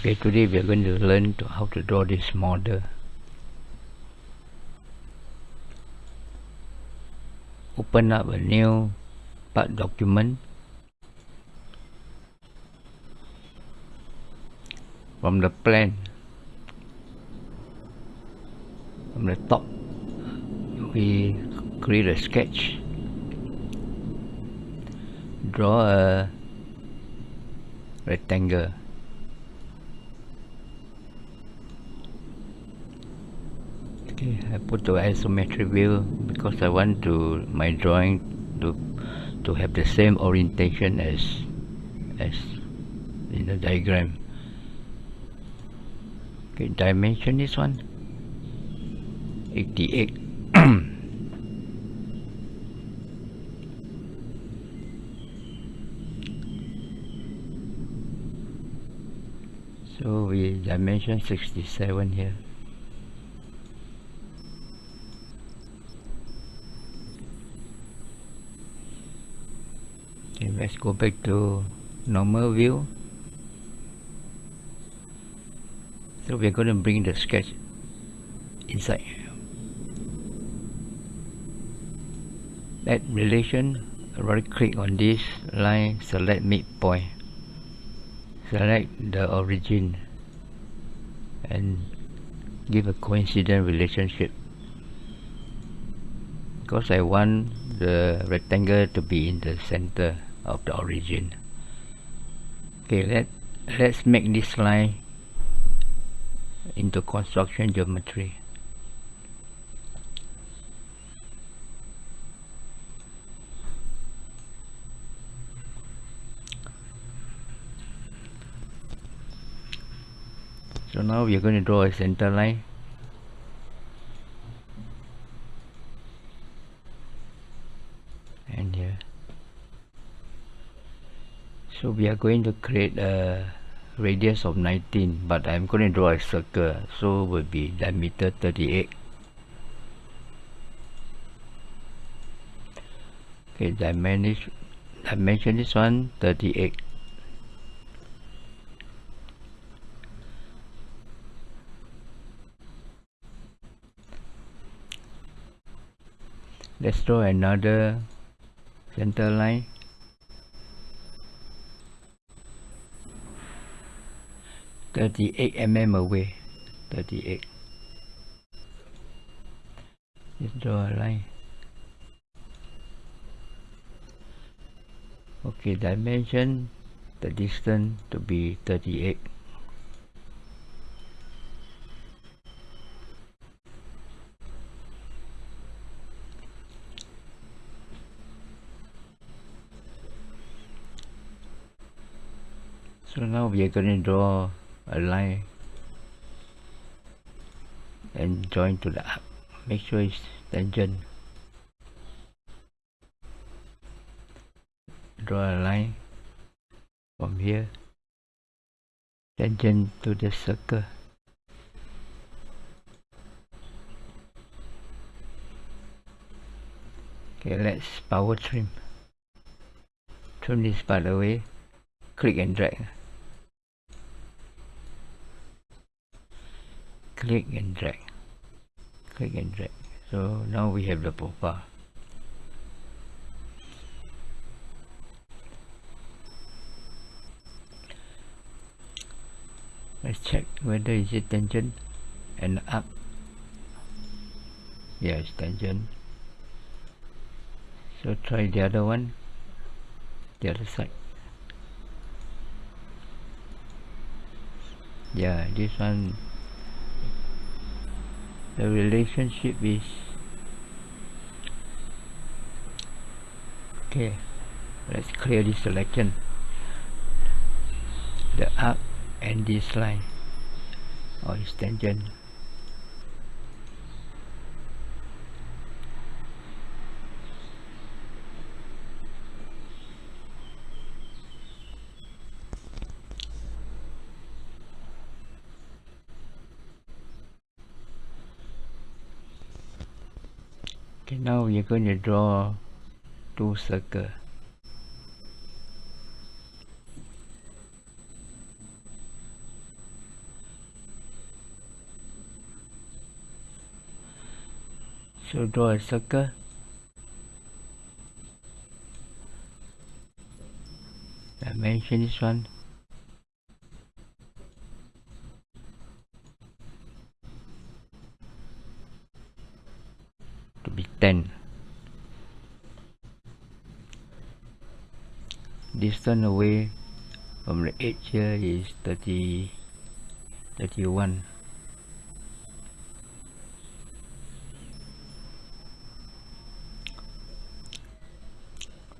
Okay, today we are going to learn to how to draw this model. Open up a new part document. From the plan. From the top we create a sketch. Draw a rectangle okay I put the isometric view because I want to my drawing to to have the same orientation as as in the diagram. Okay dimension this one. 88 so we dimension 67 here let's go back to normal view. So we're going to bring the sketch inside. Add relation right click on this line select midpoint. Select the origin and give a coincident relationship. Because I want the rectangle to be in the center of the origin. Okay let let's make this line into construction geometry. So now we are going to draw a center line and here so we are going to create a radius of 19 but I'm going to draw a circle so will be diameter 38 okay dimension dimension this one 38 let's draw another center line Thirty-eight mm away. Thirty-eight. Let's draw a line. Okay, dimension the distance to be thirty-eight. so now we are going to draw a line and join to the up. Make sure it's tangent draw a line from here. Tangent to the circle. Okay let's power trim. Trim this part away. Click and drag click and drag. Click and drag. So now we have the profile. Let's check whether is it tangent and up. Yes tangent so try the other one. The other side. Yeah this one the relationship is okay. Let's clear this selection the arc and this line. Or its tangent okay now we're going to draw two circles. so draw a circle dimension this one to be 10 distance away from the edge here is 30 31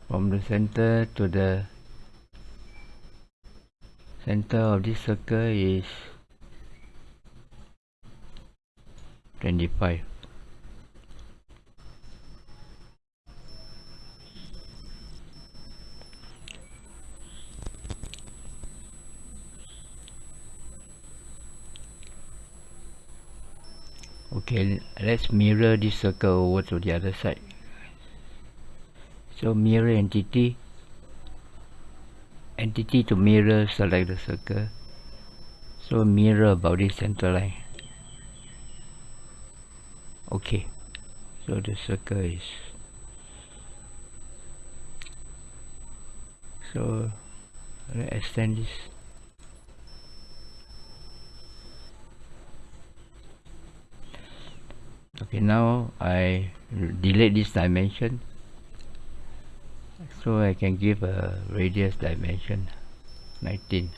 from the center to the center of this circle is 25 okay let's mirror this circle over to the other side? So mirror entity. Entity to mirror select the circle. So mirror about this center line. Okay. So the circle is so extend this okay now I delete this dimension. So I can give a radius dimension 19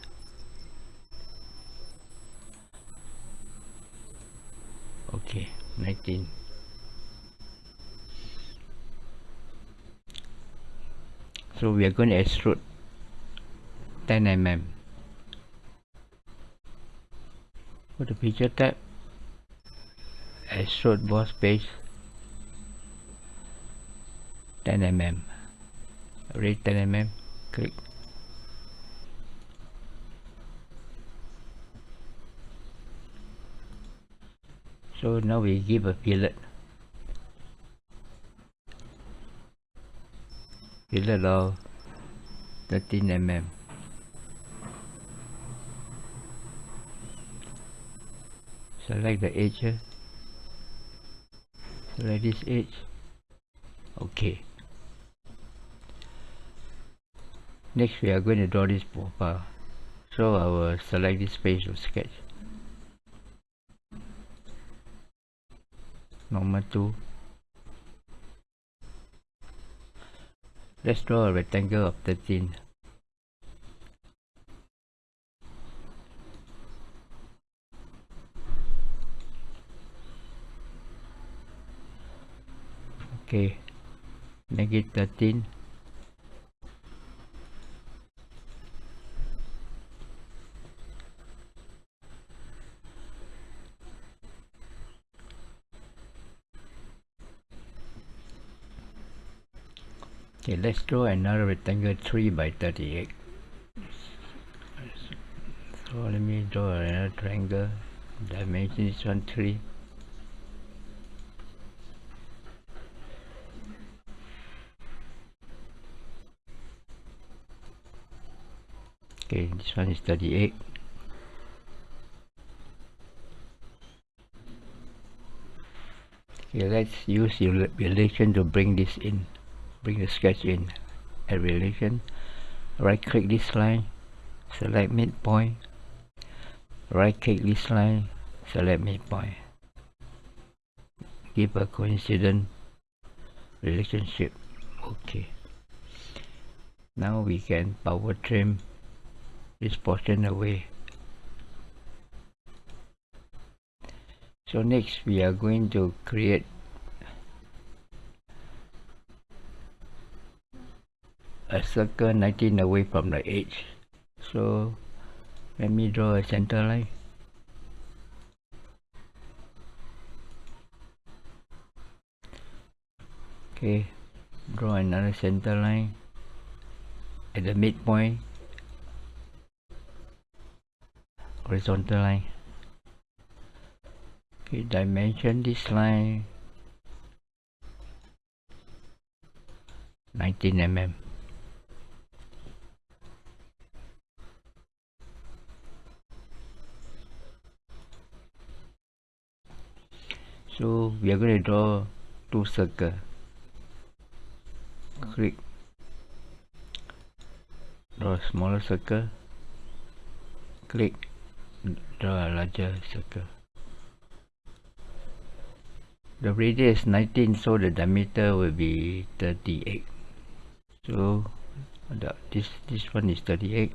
okay 19 so we are going to extrude 10 mm. Go to feature tab extrude boss base 10 mm. Rate 10 mm click. So now we give a fillet. Fillet of 13 mm. Select the edge this edge. Okay. Next we are going to draw this profile so I will select this page to sketch. Normal 2 let's draw a rectangle of 13 okay. 13 okay let's draw another rectangle 3 by 38 so let me draw another triangle. Dimension is 1 3 okay this one is 38 okay let's use relation to bring this in. Bring the sketch in. Add relation. Right click this line. Select midpoint. Right click this line. Select midpoint. Give a coincident relationship. Okay. Now we can power trim this portion away so next we are going to create a circle 19 away from the edge. So let me draw a center line. Okay draw another center line at the midpoint horizontal line. Okay dimension this line 19 mm. So we are going to draw two circle. Click draw a smaller circle. Click draw a larger circle. The radius is 19 so the diameter will be 38 so the, this this one is 38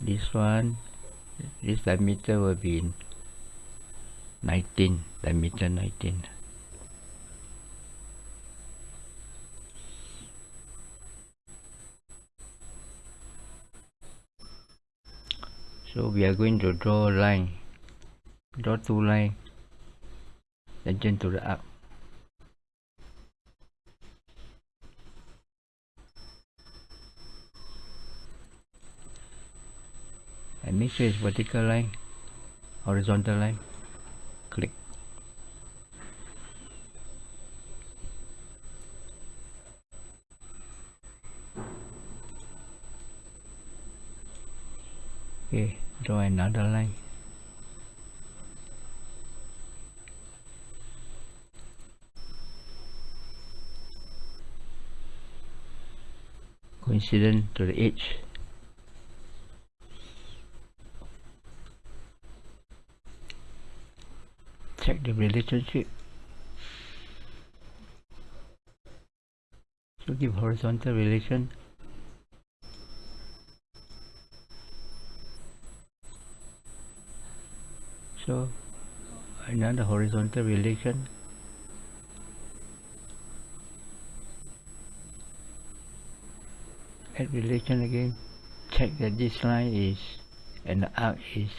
this one this diameter will be 19 diameter 19 so we are going to draw line. Draw two line. Tangent to the arc and make sure it's vertical line horizontal line click okay draw another line. Coincident to the edge check the relationship. So give horizontal relation so another horizontal relation. Add relation again check that this line is and the arc is.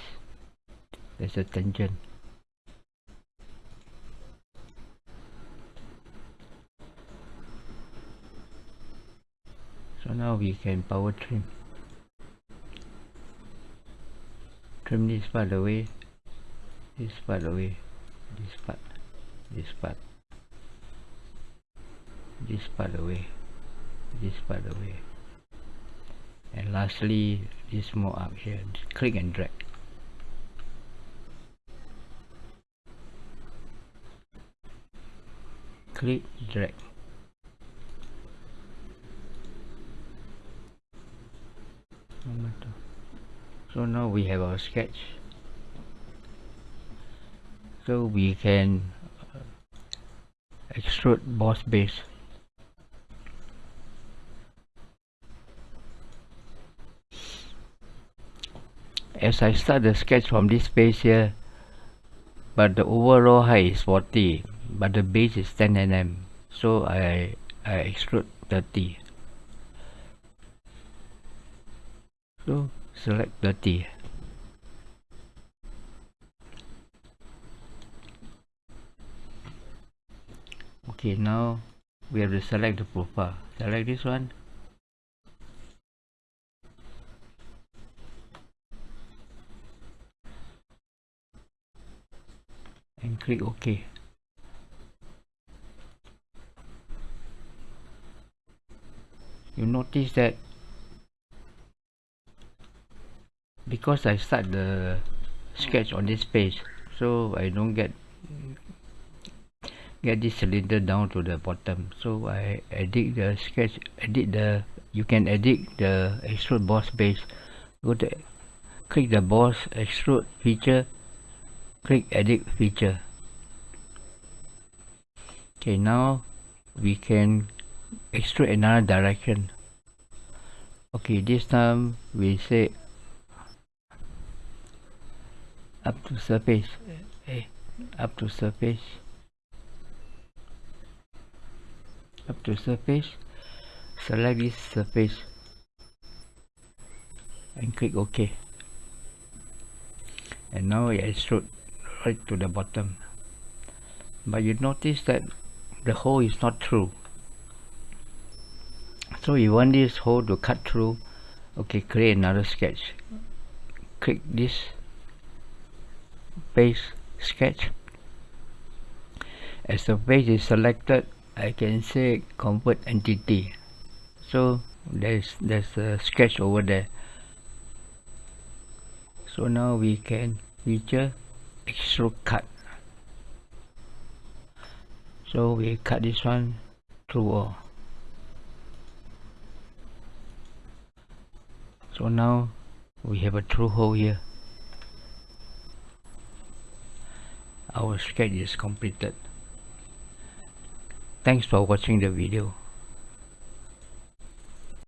There's a tangent. So now we can power trim. Trim this part away this part away this part. This part. This part away this part away and lastly this more up here. Click and drag. Click drag. So now we have our sketch so we can uh, extrude boss base. As I start the sketch from this base here but the overall height is 40 but the base is 10 mm so I, I extrude 30 so select 30 okay now we have to select the profile. Select this one. And click OK. You notice that because I start the sketch on this page so I don't get get this cylinder down to the bottom. So I edit the sketch edit the you can edit the extrude boss base. Go to click the boss extrude feature click edit feature. Okay now we can extrude another direction. Okay this time we say up to surface. Eh, up to surface up to surface. Select this surface and click OK. And now it extrude right to the bottom. But you notice that the hole is not true so you want this hole to cut through. Okay create another sketch. Click this base sketch. As the base is selected I can say convert entity. So there's there's a sketch over there. So now we can feature extrude cut so we cut this one through all. So now we have a through hole here. Our sketch is completed thanks for watching the video